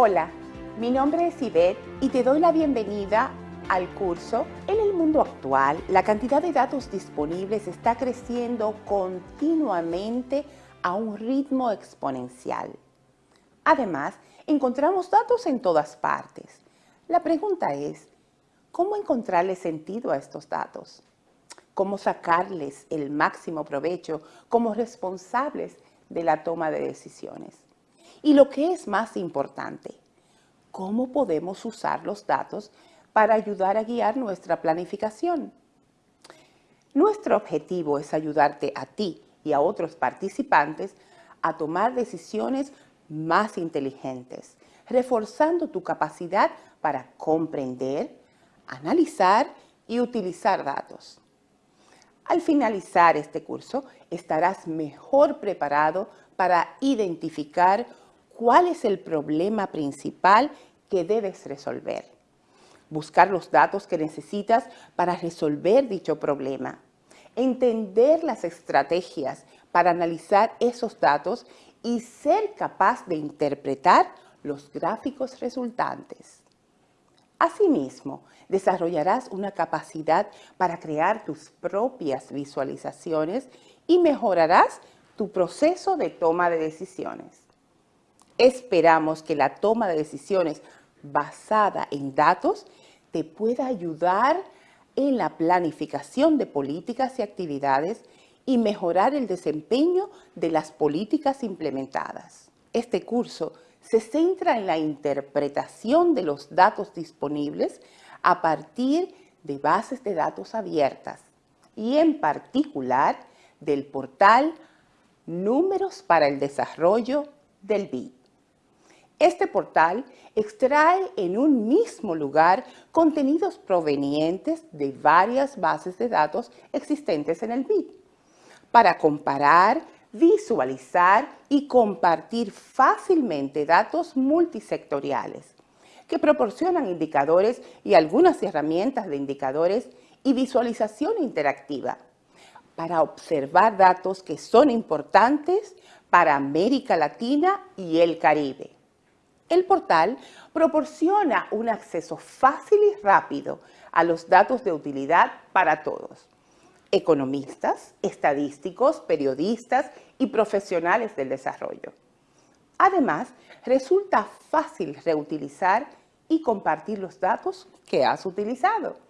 Hola, mi nombre es Ivette y te doy la bienvenida al curso. En el mundo actual, la cantidad de datos disponibles está creciendo continuamente a un ritmo exponencial. Además, encontramos datos en todas partes. La pregunta es, ¿cómo encontrarle sentido a estos datos? ¿Cómo sacarles el máximo provecho como responsables de la toma de decisiones? Y lo que es más importante, ¿cómo podemos usar los datos para ayudar a guiar nuestra planificación? Nuestro objetivo es ayudarte a ti y a otros participantes a tomar decisiones más inteligentes, reforzando tu capacidad para comprender, analizar y utilizar datos. Al finalizar este curso, estarás mejor preparado para identificar cuál es el problema principal que debes resolver. Buscar los datos que necesitas para resolver dicho problema. Entender las estrategias para analizar esos datos y ser capaz de interpretar los gráficos resultantes. Asimismo, desarrollarás una capacidad para crear tus propias visualizaciones y mejorarás tu proceso de toma de decisiones. Esperamos que la toma de decisiones basada en datos te pueda ayudar en la planificación de políticas y actividades y mejorar el desempeño de las políticas implementadas. Este curso se centra en la interpretación de los datos disponibles a partir de bases de datos abiertas y en particular del portal Números para el Desarrollo del BID. Este portal extrae en un mismo lugar contenidos provenientes de varias bases de datos existentes en el BID para comparar, visualizar y compartir fácilmente datos multisectoriales que proporcionan indicadores y algunas herramientas de indicadores y visualización interactiva para observar datos que son importantes para América Latina y el Caribe. El portal proporciona un acceso fácil y rápido a los datos de utilidad para todos. Economistas, estadísticos, periodistas y profesionales del desarrollo. Además, resulta fácil reutilizar y compartir los datos que has utilizado.